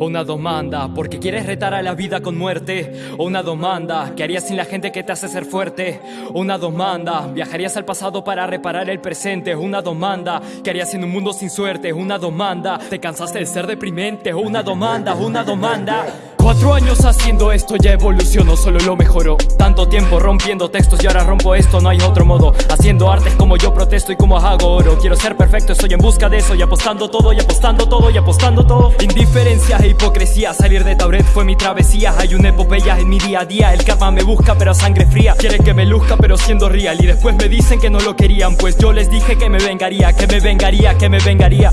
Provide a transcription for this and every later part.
O una demanda porque quieres retar a la vida con muerte. O una demanda que harías sin la gente que te hace ser fuerte. O una demanda viajarías al pasado para reparar el presente. Una demanda que harías en un mundo sin suerte. Una demanda te cansaste de ser deprimente. O una demanda, una demanda. Cuatro años haciendo esto ya evolucionó, solo lo mejoró. Tanto tiempo rompiendo textos y ahora rompo esto, no hay otro modo. Haciendo artes como yo protesto y como hago oro. Quiero ser perfecto, estoy en busca de eso Y apostando todo, y apostando todo, y apostando todo. Indiferencia e hipocresía, salir de Tauret fue mi travesía. Hay una epopeya en mi día a día, el karma me busca pero a sangre fría. Quieren que me luzca pero siendo real Y después me dicen que no lo querían. Pues yo les dije que me vengaría, que me vengaría, que me vengaría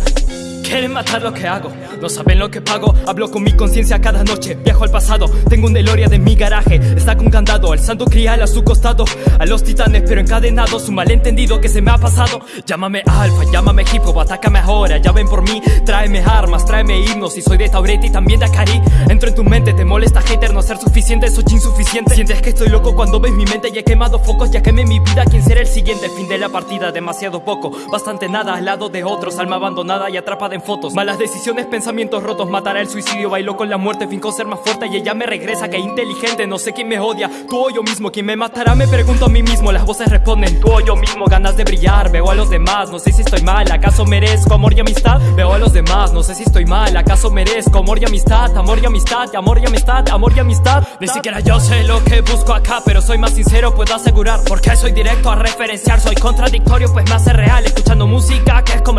matar lo que hago, no saben lo que pago. Hablo con mi conciencia cada noche, viajo al pasado. Tengo un Deloria de mi garaje, está con candado. El santo crial a su costado, a los titanes pero encadenados. Un malentendido que se me ha pasado. Llámame alfa, llámame hip hop, atácame ahora. Ya ven por mí, tráeme armas, tráeme himnos. Y soy de Tauret y también de Akari. Entro en tu mente, te molesta hater no ser suficiente. Soy insuficiente, sientes que estoy loco cuando ves mi mente. Y he quemado focos, ya quemé mi vida. ¿Quién será el siguiente? Fin de la partida, demasiado poco. Bastante nada al lado de otros, alma abandonada y atrapada fotos Malas decisiones, pensamientos rotos. Matará el suicidio, bailó con la muerte. Finco ser más fuerte y ella me regresa. Que inteligente, no sé quién me odia. Tú o yo mismo, quién me matará me pregunto a mí mismo. Las voces responden, tú o yo mismo. Ganas de brillar, veo a los demás. No sé si estoy mal, ¿acaso merezco amor y amistad? Veo a los demás, no sé si estoy mal. ¿Acaso merezco amor y amistad? Amor y amistad, amor y amistad, amor y amistad. Ni siquiera yo sé lo que busco acá Pero soy más sincero, puedo asegurar. Porque soy directo a referenciar. Soy contradictorio, pues me hace real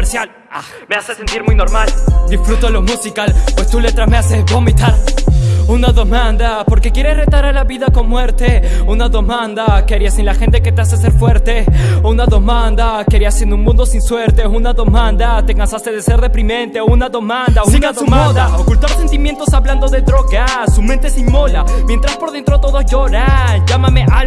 comercial Ah, me hace sentir muy normal. Disfruto lo musical, pues tu letra me hace vomitar. Una demanda, porque quieres retar a la vida con muerte. Una demanda, querías sin la gente que te hace ser fuerte Una demanda, querías en un mundo sin suerte Una demanda, te cansaste de ser deprimente. Una demanda, una Sigan su moda, ocultar sentimientos hablando de drogas Su mente se inmola, mientras por dentro todos lloran Llámame alfa,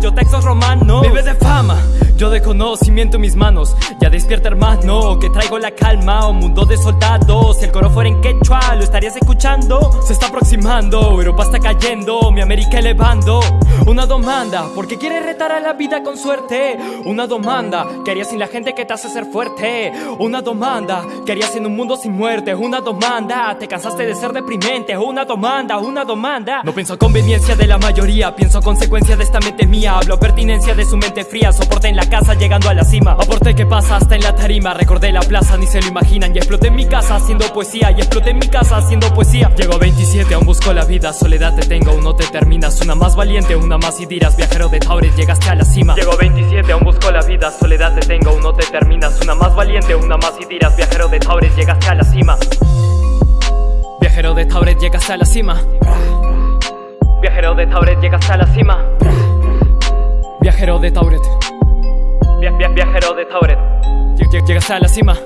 yo textos romanos Vive de fama, yo de conocimiento en mis manos. Ya despierta hermano, que traigo la calma. Un mundo de soldados. Si el coro fuera en quechua, lo estarías escuchando. Se está aproximando, Europa está cayendo. Mi América elevando. Una demanda, porque quieres retar a la vida con suerte Una demanda, que sin la gente que te hace ser fuerte Una demanda, que en un mundo sin muerte Una demanda, te cansaste de ser deprimente Una demanda, una demanda. No pienso conveniencia de la mayoría. Pienso consecuencia de esta mente mía. Hablo pertinencia de su mente fría Soporte en la casa llegando a la cima. Aporte que pasa hasta en la tarima Recordé la plaza, ni se lo imagino y exploté en mi casa haciendo poesía Y exploté en mi casa haciendo poesía. Llego a 27, aún busco la vida Soledad te tengo, no te terminas. Una más valiente, una más y dirás Viajero de Tauret, llegaste a la cima. Llego a 27, aún busco la vida Soledad te tengo, aún no te terminas. Una más valiente, una más y dirás Viajero de Tauret, llegaste a la cima. Viajero de Tauret, llegaste a la cima. Viajero de Tauret, llegaste a la cima Viajero de Tauret. Viajero de Tauret. Llegaste a la cima